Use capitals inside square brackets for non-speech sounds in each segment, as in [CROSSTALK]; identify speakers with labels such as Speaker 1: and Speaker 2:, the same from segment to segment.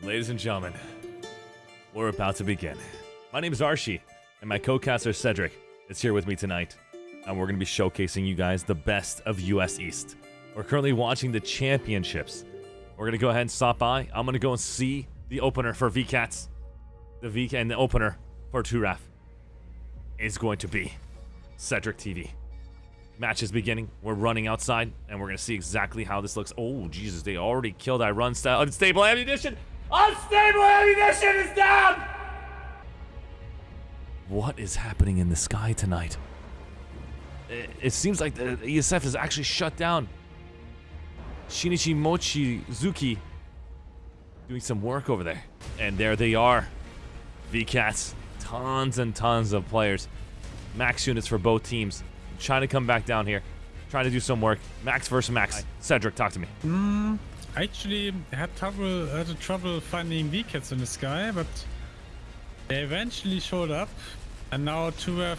Speaker 1: Ladies and gentlemen, we're about to begin. My name is Archie, and my co-caster Cedric is here with me tonight, and we're going to be showcasing you guys the best of US East. We're currently watching the championships. We're going to go ahead and stop by. I'm going to go and see the opener for VCats. The V and the opener for Turaf is going to be Cedric TV. Match is beginning. We're running outside, and we're going to see exactly how this looks. Oh, Jesus, they already killed I run style. Unstable ammunition! Unstable ammunition is down! What is happening in the sky tonight? It, it seems like the ESF is actually shut down. Shinichi Mochizuki doing some work over there. And there they are. VCats. Tons and tons of players. Max units for both teams trying to come back down here, trying to do some work. Max versus Max. Cedric, talk to me.
Speaker 2: Mm, I actually had trouble had trouble finding VCats in the sky, but they eventually showed up, and now two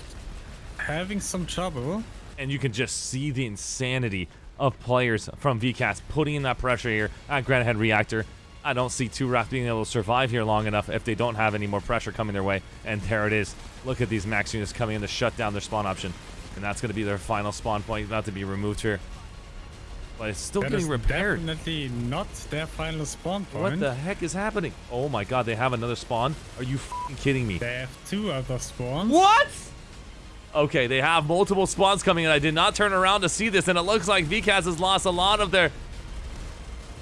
Speaker 2: having some trouble.
Speaker 1: And you can just see the insanity of players from VCats putting in that pressure here at Granite Head Reactor. I don't see two Wrath being able to survive here long enough if they don't have any more pressure coming their way. And there it is. Look at these max units coming in to shut down their spawn option. And that's going to be their final spawn point, about to be removed here. But it's still
Speaker 2: that
Speaker 1: getting repaired.
Speaker 2: definitely not their final spawn point.
Speaker 1: What the heck is happening? Oh my god, they have another spawn? Are you kidding me?
Speaker 2: They have two other spawns.
Speaker 1: What? Okay, they have multiple spawns coming and I did not turn around to see this, and it looks like VCats has lost a lot of their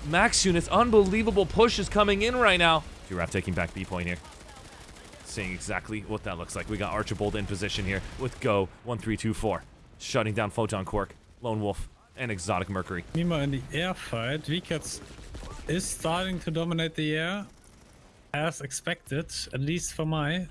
Speaker 1: max units. Unbelievable push is coming in right now. Giraffe taking back B point here seeing exactly what that looks like. We got Archibald in position here with Go 1324, shutting down Photon Quark, Lone Wolf, and Exotic Mercury.
Speaker 2: Meanwhile, in the air fight, VCats is starting to dominate the air as expected, at least for my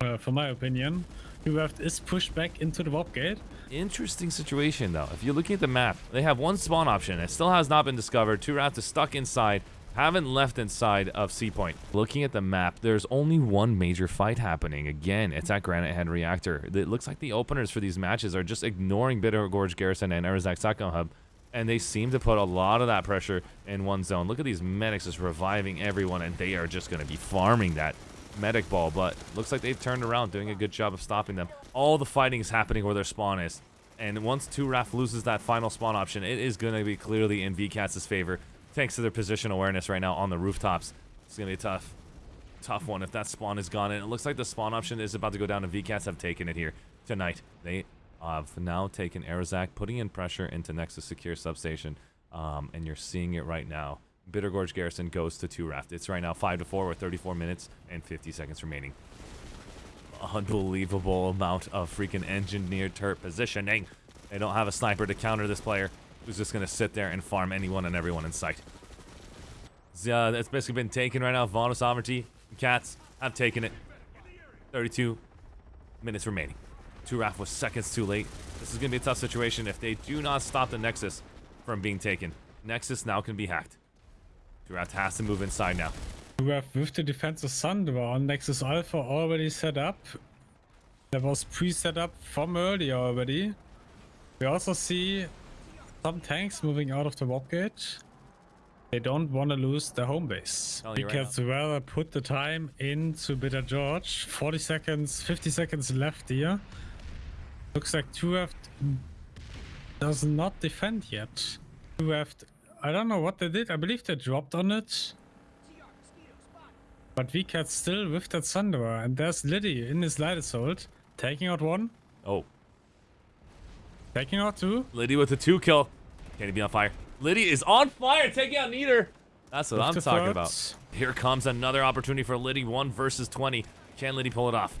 Speaker 2: uh, for my opinion. UF is pushed back into the warp gate.
Speaker 1: Interesting situation though. If you're looking at the map, they have one spawn option. It still has not been discovered. Two rafts is stuck inside haven't left inside of Sea Point. Looking at the map, there's only one major fight happening. Again, it's at Granite Head Reactor. It looks like the openers for these matches are just ignoring Bitter Gorge Garrison and Arazak Satcom Hub. And they seem to put a lot of that pressure in one zone. Look at these medics just reviving everyone, and they are just going to be farming that medic ball. But looks like they've turned around, doing a good job of stopping them. All the fighting is happening where their spawn is. And once 2RAF loses that final spawn option, it is going to be clearly in VCats' favor thanks to their position awareness right now on the rooftops. It's going to be a tough, tough one if that spawn is gone. And it looks like the spawn option is about to go down, and VCats have taken it here tonight. They have now taken Arazak, putting in pressure into Nexus Secure Substation, um, and you're seeing it right now. Bitter Gorge Garrison goes to 2 Raft. It's right now 5 to 4 with 34 minutes and 50 seconds remaining. Unbelievable amount of freaking engineered turret positioning. They don't have a sniper to counter this player who's just to sit there and farm anyone and everyone in sight. Uh, it's basically been taken right now. Vaughn Sovereignty, Cats have taken it. 32 minutes remaining. Turaf was seconds too late. This is to be a tough situation if they do not stop the Nexus from being taken. Nexus now can be hacked. Turaf has to move inside now.
Speaker 2: Turaf with the defensive Sunderer on Nexus Alpha already set up. That was pre-set up from earlier already. We also see some tanks moving out of the warp gate. They don't want to lose their home base. Oh, because right rather put the time into Bitter Gorge. 40 seconds, 50 seconds left here. Looks like 2F does not defend yet. 2F, I don't know what they did. I believe they dropped on it. But VCat still with that Sunderer. And there's Liddy in his light assault. Taking out one.
Speaker 1: Oh,
Speaker 2: Taking out two.
Speaker 1: Liddy with a two kill. Can he be on fire? Liddy is on fire, taking out neither. That's what I'm talking about. Here comes another opportunity for Liddy, one versus 20. Can Liddy pull it off?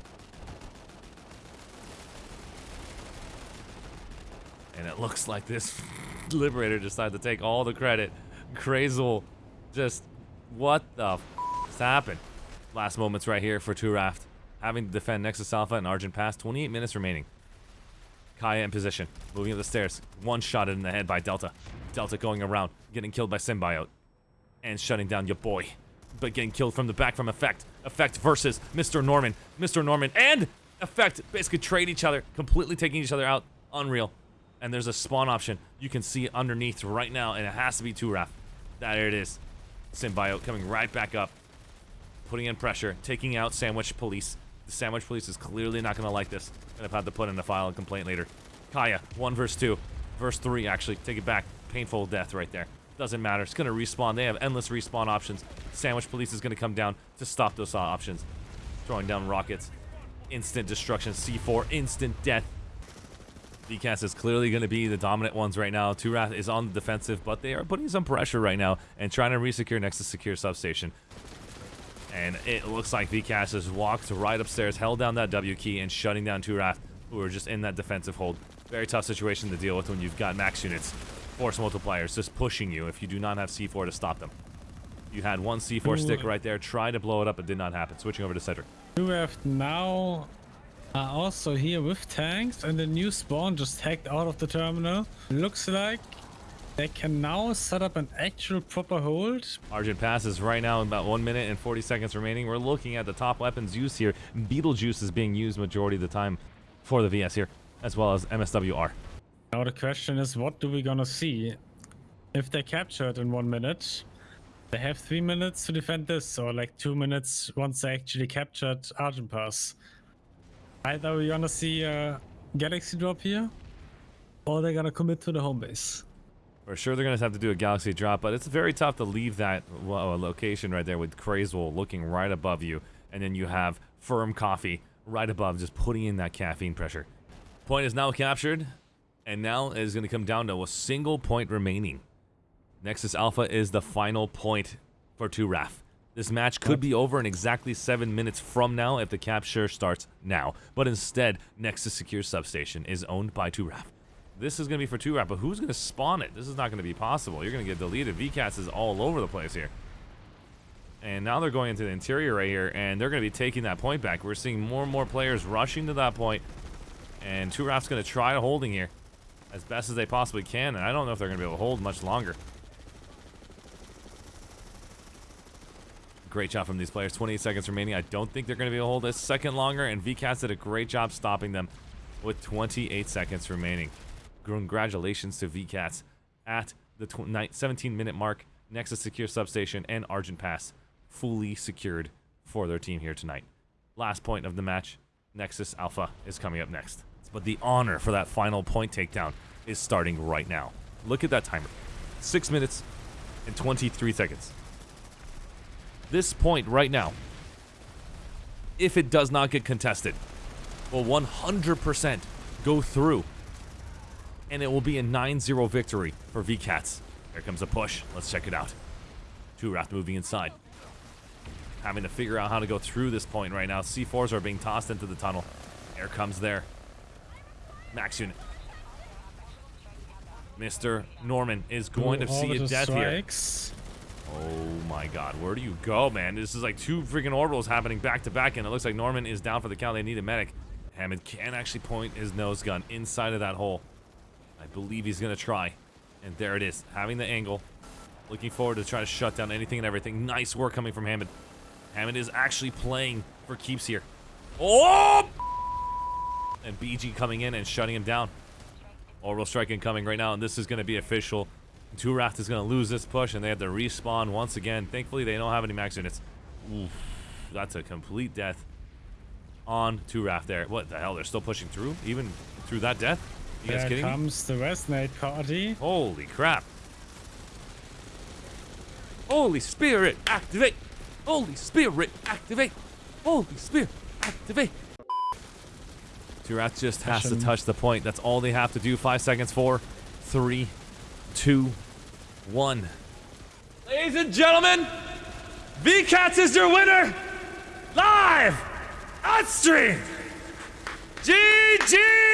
Speaker 1: And it looks like this [LAUGHS] Liberator decided to take all the credit. Crazel, just what the f has happened? Last moments right here for 2Raft. Having to defend Nexus Alpha and Argent Pass. 28 minutes remaining. Kaya in position, moving up the stairs. One shot in the head by Delta. Delta going around, getting killed by Symbiote. And shutting down your boy. But getting killed from the back from Effect. Effect versus Mr. Norman. Mr. Norman and Effect basically trade each other, completely taking each other out. Unreal. And there's a spawn option you can see underneath right now, and it has to be 2RAF. There it is. Symbiote coming right back up. putting in pressure, taking out Sandwich Police. The Sandwich Police is clearly not going to like this. Gonna have to put in a file and complaint later. Kaya, 1 verse 2. Verse 3, actually. Take it back. Painful death right there. Doesn't matter. It's going to respawn. They have endless respawn options. Sandwich Police is going to come down to stop those uh, options. Throwing down rockets. Instant destruction. C4. Instant death. VCAS is clearly going to be the dominant ones right now. Turath is on the defensive, but they are putting some pressure right now and trying to resecure Nexus Secure Substation. And it looks like VCAS has walked right upstairs, held down that W key, and shutting down Turath, who are just in that defensive hold. Very tough situation to deal with when you've got max units, force multipliers just pushing you if you do not have C4 to stop them. You had one C4 stick right there, try to blow it up, it did not happen. Switching over to Cedric.
Speaker 2: Have now are also here with tanks and the new spawn just hacked out of the terminal. Looks like they can now set up an actual proper hold.
Speaker 1: Argent passes right now in about 1 minute and 40 seconds remaining. We're looking at the top weapons used here. Beetlejuice is being used majority of the time for the VS here, as well as MSWR.
Speaker 2: Now the question is, what do we gonna see? If they capture it in one minute, they have three minutes to defend this, or like two minutes once they actually captured Argent Pass. Either we're gonna see a Galaxy drop here, or they're gonna commit to the home base.
Speaker 1: For sure, they're going to have to do a Galaxy drop, but it's very tough to leave that well, uh, location right there with Crazewell looking right above you, and then you have Firm Coffee right above, just putting in that caffeine pressure. Point is now captured, and now it is going to come down to a single point remaining. Nexus Alpha is the final point for Turaf. This match could be over in exactly seven minutes from now if the capture starts now. But instead, Nexus Secure Substation is owned by Turaf. This is going to be for Turaf, but who's going to spawn it? This is not going to be possible. You're going to get deleted. VCAS is all over the place here. And now they're going into the interior right here, and they're going to be taking that point back. We're seeing more and more players rushing to that point, and Turaf's going to try holding here as best as they possibly can, and I don't know if they're going to be able to hold much longer. Great job from these players. 28 seconds remaining. I don't think they're going to be able to hold a second longer, and VCAS did a great job stopping them with 28 seconds remaining. Congratulations to VCAS at the 17-minute mark. Nexus Secure Substation and Argent Pass fully secured for their team here tonight. Last point of the match, Nexus Alpha is coming up next. But the honor for that final point takedown is starting right now. Look at that timer. 6 minutes and 23 seconds this point right now, if it does not get contested, will 100% go through. And it will be a 9-0 victory for VCATS. Here comes a push. Let's check it out. Turath moving inside. Having to figure out how to go through this point right now. C4s are being tossed into the tunnel. Air comes there. Max unit. Mr. Norman is going to see a death strikes. here. Oh my god, where do you go, man? This is like two freaking orbitals happening back to back, and it looks like Norman is down for the count. They need a medic. Hammond can actually point his nose gun inside of that hole. I believe he's going to try. And there it is, having the angle. Looking forward to try to shut down anything and everything. Nice work coming from Hammond. Hammond is actually playing for keeps here. Oh! And BG coming in and shutting him down. Orbital strike incoming right now, and this is going to be official. Turath is going to lose this push, and they have to respawn once again. Thankfully, they don't have any max units. Oof, that's a complete death on Turath there. What the hell? They're still pushing through? Even through that death?
Speaker 2: There comes
Speaker 1: me?
Speaker 2: the Resonate party.
Speaker 1: Holy crap. Holy Spirit, activate! Holy Spirit, activate! Holy Spirit, activate! Turath just has to touch the point. That's all they have to do. Five seconds. Four, three, two, one. Ladies and gentlemen, VCATS is your winner! Live! On stream! GG!